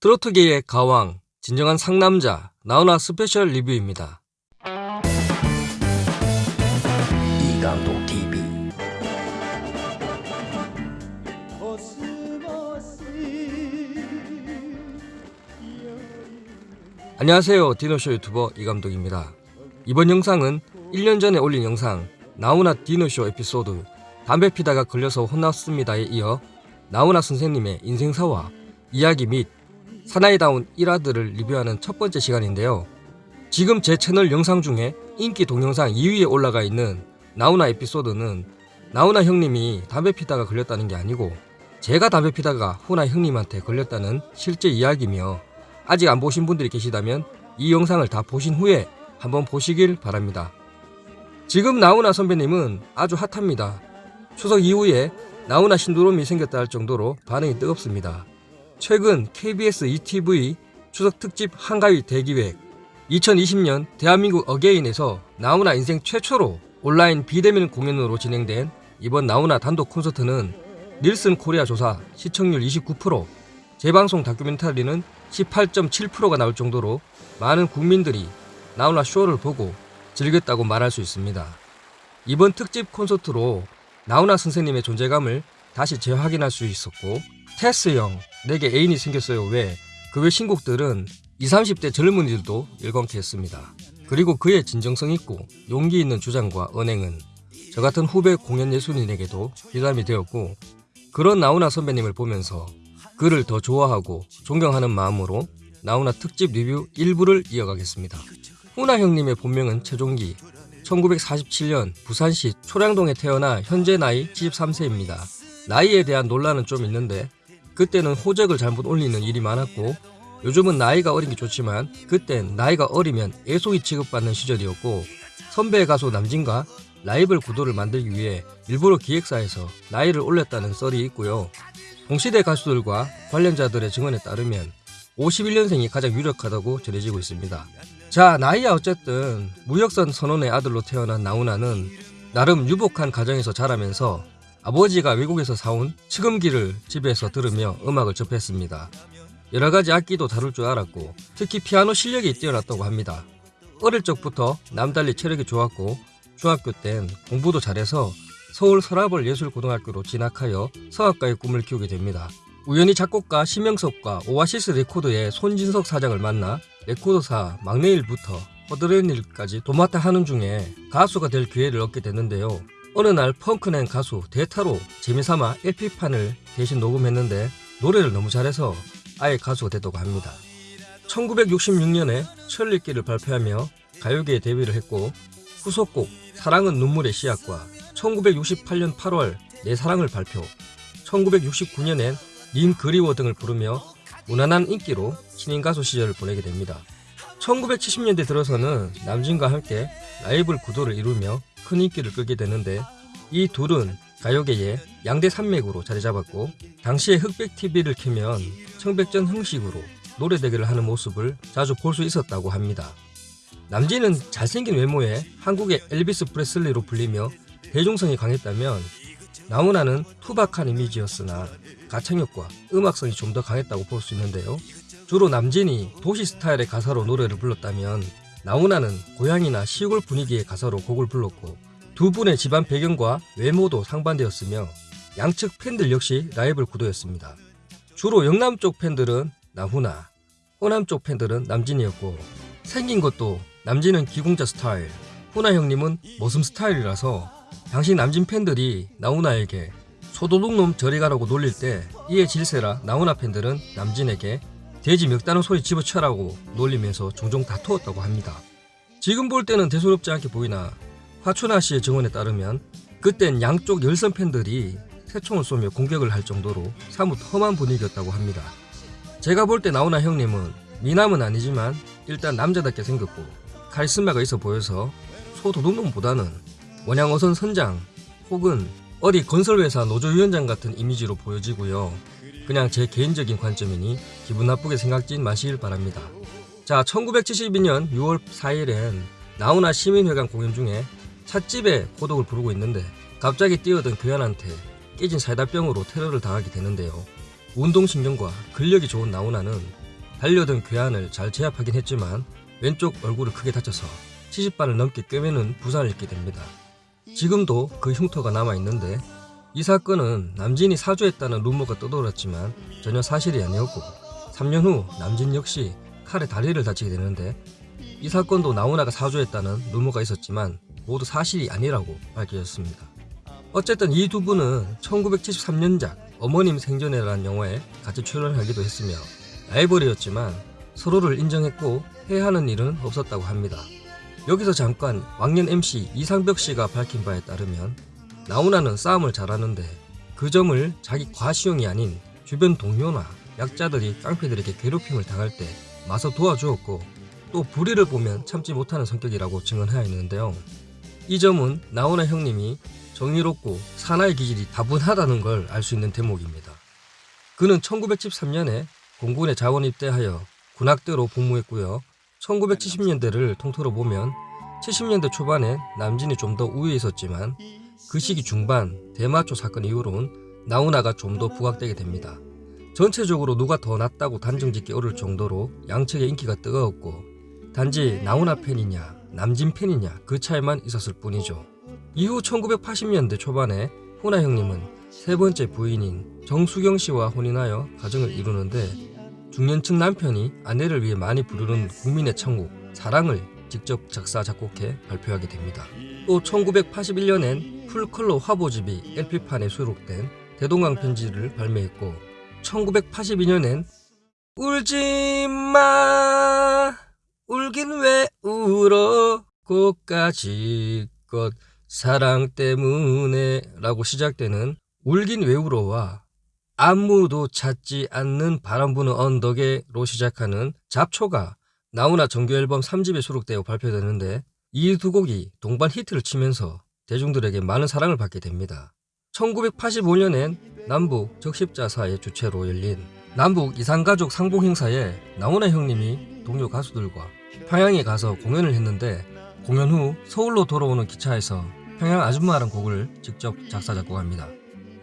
트로트계의 가왕, 진정한 상남자, 나훈아 스페셜 리뷰입니다. 이감독 TV 안녕하세요. 디너쇼 유튜버 이감독입니다. 이번 영상은 1년 전에 올린 영상 나훈아 디너쇼 에피소드 담배 피다가 걸려서 혼났습니다에 이어 나훈아 선생님의 인생사와 이야기 및 사나이다운 일화들을 리뷰하는 첫 번째 시간인데요. 지금 제 채널 영상 중에 인기 동영상 2위에 올라가 있는 나훈아 에피소드는 나훈아 형님이 담배 피다가 걸렸다는 게 아니고 제가 담배 피다가 훈아 형님한테 걸렸다는 실제 이야기며 아직 안 보신 분들이 계시다면 이 영상을 다 보신 후에 한번 보시길 바랍니다. 지금 나훈아 선배님은 아주 핫합니다. 추석 이후에 나훈아 신도롬이 생겼다 할 정도로 반응이 뜨겁습니다. 최근 KBS ETV 추석 특집 한가위 대기획 2020년 대한민국 어게인에서 나훈아 인생 최초로 온라인 비대면 공연으로 진행된 이번 나훈아 단독 콘서트는 닐슨 코리아 조사 시청률 29%, 재방송 다큐멘터리는 18.7%가 나올 정도로 많은 국민들이 나훈아 쇼를 보고 즐겼다고 말할 수 있습니다. 이번 특집 콘서트로 나훈아 선생님의 존재감을 다시 재확인할 수 있었고 테스 형 내게 애인이 생겼어요 왜 그 외 신곡들은 20, 30대 젊은이들도 일광케 했습니다. 그리고 그의 진정성 있고 용기 있는 주장과 언행은 저 같은 후배 공연 예술인에게도 비담이 되었고 그런 나훈아 선배님을 보면서 그를 더 좋아하고 존경하는 마음으로 나훈아 특집 리뷰 일부를 이어가겠습니다. 훈아 형님의 본명은 최종기 1947년 부산시 초량동에 태어나 현재 나이 73세입니다. 나이에 대한 논란은 좀 있는데 그때는 호적을 잘못 올리는 일이 많았고 요즘은 나이가 어린 게 좋지만 그땐 나이가 어리면 애송이 취급받는 시절이었고 선배 가수 남진과 라이벌 구도를 만들기 위해 일부러 기획사에서 나이를 올렸다는 썰이 있고요. 동시대 가수들과 관련자들의 증언에 따르면 51년생이 가장 유력하다고 전해지고 있습니다. 자 나이야 어쨌든 무역선 선원의 아들로 태어난 나훈아는 나름 유복한 가정에서 자라면서 아버지가 외국에서 사온 측음기를 집에서 들으며 음악을 접했습니다. 여러가지 악기도 다룰 줄 알았고 특히 피아노 실력이 뛰어났다고 합니다. 어릴 적부터 남달리 체력이 좋았고 중학교 땐 공부도 잘해서 서울 서라벌 예술고등학교로 진학하여 성악가의 꿈을 키우게 됩니다. 우연히 작곡가 심형섭과 오아시스 레코드의 손진석 사장을 만나 레코드사 막내일부터 허드렛 일까지 도맡아 하는 중에 가수가 될 기회를 얻게 됐는데요. 어느 날 펑크낸 가수 대타로 재미삼아 LP판을 대신 녹음했는데 노래를 너무 잘해서 아예 가수가 됐다고 합니다. 1966년에 천리길을 발표하며 가요계에 데뷔를 했고 후속곡 사랑은 눈물의 씨앗과 1968년 8월 내 사랑을 발표 1969년엔 님 그리워 등을 부르며 무난한 인기로 신인 가수 시절을 보내게 됩니다. 1970년대 들어서는 남진과 함께 라이벌 구도를 이루며 큰 인기를 끌게 되는데 이 둘은 가요계의 양대 산맥으로 자리 잡았고 당시에 흑백 TV를 켜면 청백전 형식으로 노래 대결을 하는 모습을 자주 볼 수 있었다고 합니다. 남진은 잘생긴 외모에 한국의 엘비스 프레슬리로 불리며 대중성이 강했다면 나훈아는 투박한 이미지였으나 가창력과 음악성이 좀 더 강했다고 볼 수 있는데요. 주로 남진이 도시 스타일의 가사로 노래를 불렀다면 나훈아는 고향이나 시골 분위기의 가사로 곡을 불렀고 두 분의 집안 배경과 외모도 상반되었으며 양측 팬들 역시 라이벌 구도였습니다. 주로 영남 쪽 팬들은 나훈아, 호남 쪽 팬들은 남진이었고 생긴 것도 남진은 기공자 스타일, 훈아 형님은 머슴 스타일이라서 당시 남진 팬들이 나훈아에게 소도둑놈 저리 가라고 놀릴 때 이에 질세라 나훈아 팬들은 남진에게 돼지 멱다는 소리 집어쳐라고 놀리면서 종종 다투었다고 합니다. 지금 볼 때는 대수롭지 않게 보이나 화춘아 씨의 증언에 따르면 그땐 양쪽 열선 팬들이 새총을 쏘며 공격을 할 정도로 사뭇 험한 분위기였다고 합니다. 제가 볼 때 나훈아 형님은 미남은 아니지만 일단 남자답게 생겼고 카리스마가 있어 보여서 소도둑놈보다는 원양어선 선장 혹은 어디 건설회사 노조위원장 같은 이미지로 보여지고요. 그냥 제 개인적인 관점이니 기분 나쁘게 생각진 마시길 바랍니다. 자 1972년 6월 4일엔 나훈아 시민회관 공연 중에 찻집에 고독을 부르고 있는데 갑자기 뛰어든 교연한테 깨진 사이다병으로 테러를 당하게 되는데요. 운동신경과 근력이 좋은 나훈아는 달려든 괴한을 잘 제압하긴 했지만 왼쪽 얼굴을 크게 다쳐서 70반을 넘게 꿰매는 부상을 입게 됩니다. 지금도 그 흉터가 남아있는데 이 사건은 남진이 사주했다는 루머가 떠돌았지만 전혀 사실이 아니었고 3년 후 남진 역시 칼에 다리를 다치게 되는데 이 사건도 나훈아가 사주했다는 루머가 있었지만 모두 사실이 아니라고 밝혀졌습니다. 어쨌든 이 두 분은 1973년작 어머님 생전에라는 영화에 같이 출연하기도 했으며 라이벌이었지만 서로를 인정했고 해하는 일은 없었다고 합니다. 여기서 잠깐 왕년 MC 이상벽 씨가 밝힌 바에 따르면 나훈아는 싸움을 잘하는데 그 점을 자기 과시용이 아닌 주변 동료나 약자들이 깡패들에게 괴롭힘을 당할 때 마서 도와주었고 또 불의를 보면 참지 못하는 성격이라고 증언하여 있는데요. 이 점은 나훈아 형님이 정의롭고 사나이 기질이 다분하다는 걸 알 수 있는 대목입니다. 그는 1913년에 공군에 자원 입대하여 군악대로 복무했고요. 1970년대를 통틀어 보면 70년대 초반에 남진이 좀 더 우위에 있었지만 그 시기 중반 대마초 사건 이후로는 나훈아가 좀 더 부각되게 됩니다. 전체적으로 누가 더 낫다고 단정짓기 어려울 정도로 양측의 인기가 뜨거웠고 단지 나훈아 팬이냐 남진 팬이냐 그 차이만 있었을 뿐이죠. 이후 1980년대 초반에 훈아 형님은 세 번째 부인인 정수경 씨와 혼인하여 가정을 이루는데 중년층 남편이 아내를 위해 많이 부르는 국민의 천국 사랑을 직접 작사 작곡해 발표하게 됩니다. 또 1981년엔 풀컬러 화보집이 LP판에 수록된 대동강 편지를 발매했고 1982년엔 울지마 울긴 왜 울어 꽃가지껏 사랑 때문에 라고 시작되는 울긴 왜 울어와 아무도 찾지 않는 바람 부는 언덕에로 시작하는 잡초가 나훈아 정규 앨범 3집에 수록되어 발표되는데 이 두 곡이 동반 히트를 치면서 대중들에게 많은 사랑을 받게 됩니다. 1985년엔 남북 적십자사의 주최로 열린 남북 이산가족 상봉 행사에 나훈아 형님이 동료 가수들과 평양에 가서 공연을 했는데 공연 후 서울로 돌아오는 기차에서 평양 아줌마라는 곡을 직접 작사 작곡합니다.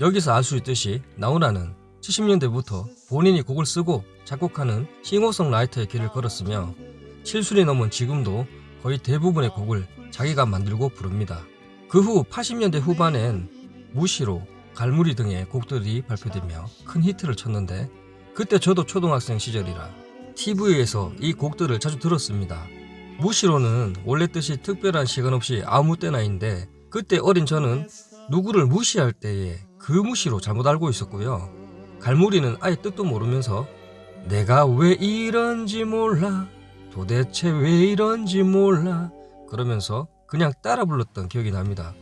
여기서 알 수 있듯이 나훈아는 70년대부터 본인이 곡을 쓰고 작곡하는 싱어송라이터의 길을 걸었으며 7순이 넘은 지금도 거의 대부분의 곡을 자기가 만들고 부릅니다. 그 후 80년대 후반엔 무시로 갈무리 등의 곡들이 발표되며 큰 히트를 쳤는데 그때 저도 초등학생 시절이라 TV에서 이 곡들을 자주 들었습니다. 무시로는 원래 뜻이 특별한 시간 없이 아무 때나인데 그때 어린 저는 누구를 무시할 때에 그 무시로 잘못 알고 있었고요. 갈무리는 아예 뜻도 모르면서 내가 왜 이런지 몰라 도대체 왜 이런지 몰라 그러면서 그냥 따라 불렀던 기억이 납니다.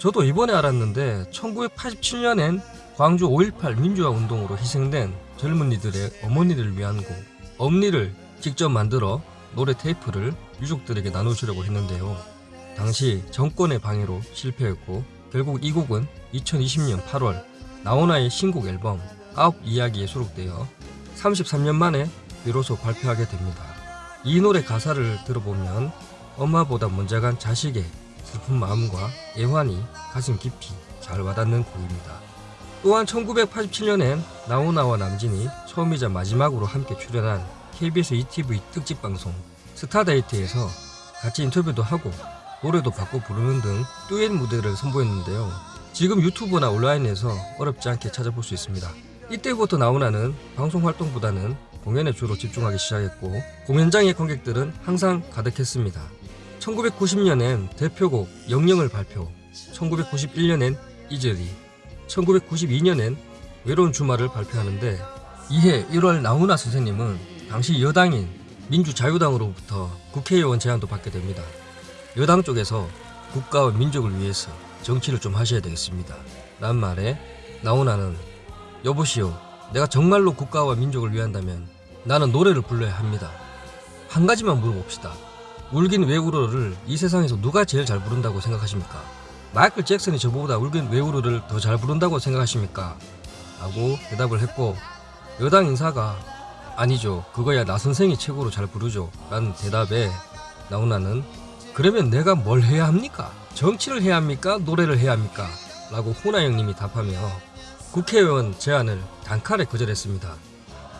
저도 이번에 알았는데 1987년엔 광주 5.18 민주화 운동으로 희생된 젊은이들의 어머니를 위한 곡 엄니를 직접 만들어 노래 테이프를 유족들에게 나눠주려고 했는데요. 당시 정권의 방해로 실패했고 결국 이 곡은 2020년 8월 나훈아의 신곡 앨범 아홉 이야기에 수록되어 33년 만에 비로소 발표하게 됩니다. 이 노래 가사를 들어보면 엄마보다 먼저 간 자식의 슬픈 마음과 애환이 가슴 깊이 잘 와닿는 곡입니다. 또한 1987년엔 나훈아와 남진이 처음이자 마지막으로 함께 출연한 KBS ETV 특집 방송 스타데이트에서 같이 인터뷰도 하고 노래도 바꿔 부르는 등 듀엣 무대를 선보였는데요. 지금 유튜브나 온라인에서 어렵지 않게 찾아볼 수 있습니다. 이때부터 나훈아는 방송 활동보다는 공연에 주로 집중하기 시작했고 공연장의 관객들은 항상 가득했습니다. 1990년엔 대표곡 영영을 발표, 1991년엔 이젤이, 1992년엔 외로운 주말을 발표하는데 이해 1월 나훈아 선생님은 당시 여당인 민주자유당으로부터 국회의원 제안도 받게 됩니다. 여당 쪽에서 국가와 민족을 위해서 정치를 좀 하셔야 되겠습니다. 란 말에 나훈아는 여보시오 내가 정말로 국가와 민족을 위한다면 나는 노래를 불러야 합니다. 한 가지만 물어봅시다. 울긴 왜 울어를 이 세상에서 누가 제일 잘 부른다고 생각하십니까? 마이클 잭슨이 저보다 울긴 왜 울어를 더 잘 부른다고 생각하십니까? 라고 대답을 했고 여당 인사가 아니죠 그거야 나 선생이 최고로 잘 부르죠 라는 대답에 나훈아는 그러면 내가 뭘 해야 합니까? 정치를 해야 합니까? 노래를 해야 합니까? 라고 호나 형님이 답하며 국회의원 제안을 단칼에 거절했습니다.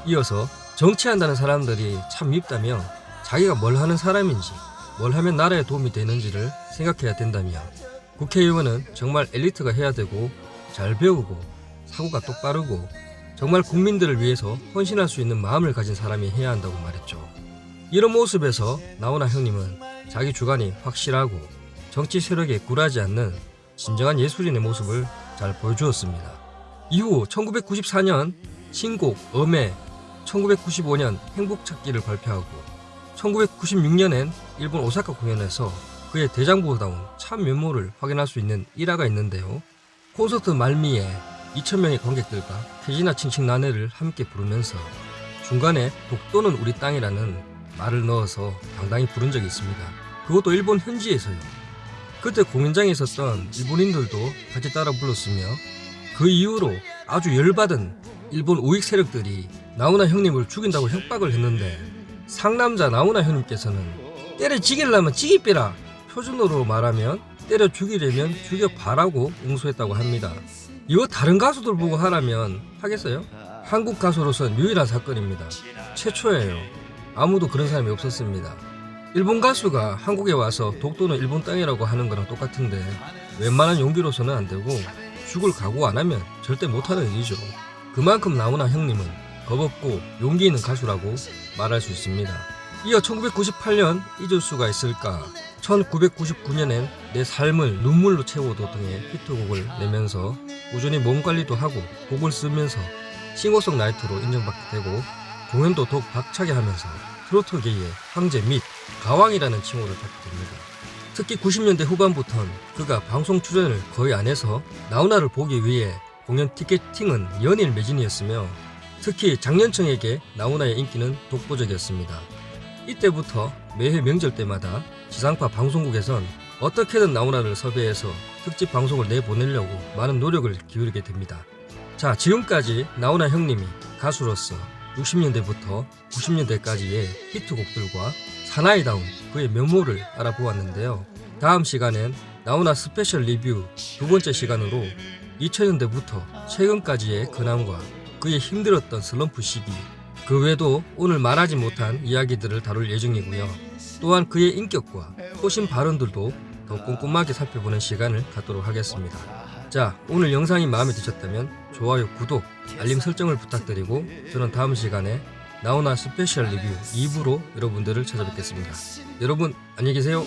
이어서 정치한다는 사람들이 참 밉다며 자기가 뭘 하는 사람인지 뭘 하면 나라에 도움이 되는지를 생각해야 된다며 국회의원은 정말 엘리트가 해야 되고 잘 배우고 사고가 똑바르고 정말 국민들을 위해서 헌신할 수 있는 마음을 가진 사람이 해야 한다고 말했죠. 이런 모습에서 나훈아 형님은 자기 주관이 확실하고 정치 세력에 굴하지 않는 진정한 예술인의 모습을 잘 보여주었습니다. 이후 1994년 신곡 엄해, 1995년 행복찾기를 발표하고 1996년엔 일본 오사카 공연에서 그의 대장보다운 참 면모를 확인할 수 있는 일화가 있는데요. 콘서트 말미에 2,000명의 관객들과 태진아 칭칭 나네를 함께 부르면서 중간에 독도는 우리 땅이라는 말을 넣어서 당당히 부른 적이 있습니다. 그것도 일본 현지에서요. 그때 공연장에 있었던 일본인들도 같이 따라 불렀으며 그 이후로 아주 열받은 일본 우익 세력들이 나훈아 형님을 죽인다고 협박을 했는데 상남자 나훈아 형님께서는 때려 죽이려면 빼라 표준어로 말하면 때려 죽이려면 죽여봐라고 응수했다고 합니다. 이거 다른 가수들 보고 하라면 하겠어요? 한국 가수로선 유일한 사건입니다. 최초예요. 아무도 그런 사람이 없었습니다. 일본 가수가 한국에 와서 독도는 일본 땅이라고 하는 거랑 똑같은데 웬만한 용기로서는 안 되고 죽을 각오 안 하면 절대 못하는 일이죠. 그만큼 나훈아 형님은 겁없고 용기 있는 가수라고 말할 수 있습니다. 이어 1998년 잊을 수가 있을까 1999년엔 내 삶을 눈물로 채워도 등의 히트곡을 내면서 꾸준히 몸 관리도 하고 곡을 쓰면서 싱어송라이터로 인정받게 되고 공연도 더욱 박차게 하면서 트로트계의 황제 및 가왕이라는 칭호를 받게 됩니다. 특히 90년대 후반부턴 그가 방송 출연을 거의 안 해서 나훈아를 보기 위해 공연 티켓팅은 연일 매진이었으며 특히 장년층에게 나훈아의 인기는 독보적이었습니다. 이때부터 매해 명절 때마다 지상파 방송국에선 어떻게든 나훈아를 섭외해서 특집 방송을 내보내려고 많은 노력을 기울이게 됩니다. 자, 지금까지 나훈아 형님이 가수로서 60년대부터 90년대까지의 히트곡들과 사나이다운 그의 면모를 알아보았는데요. 다음 시간엔 나훈아 스페셜 리뷰 두 번째 시간으로 2000년대부터 최근까지의 근황과 그의 힘들었던 슬럼프 시기 그 외에도 오늘 말하지 못한 이야기들을 다룰 예정이고요. 또한 그의 인격과 소신 발언들도 더 꼼꼼하게 살펴보는 시간을 갖도록 하겠습니다. 자, 오늘 영상이 마음에 드셨다면 좋아요, 구독, 알림 설정을 부탁드리고 저는 다음 시간에 나훈아 스페셜 리뷰 2부로 여러분들을 찾아뵙겠습니다. 여러분 안녕히 계세요.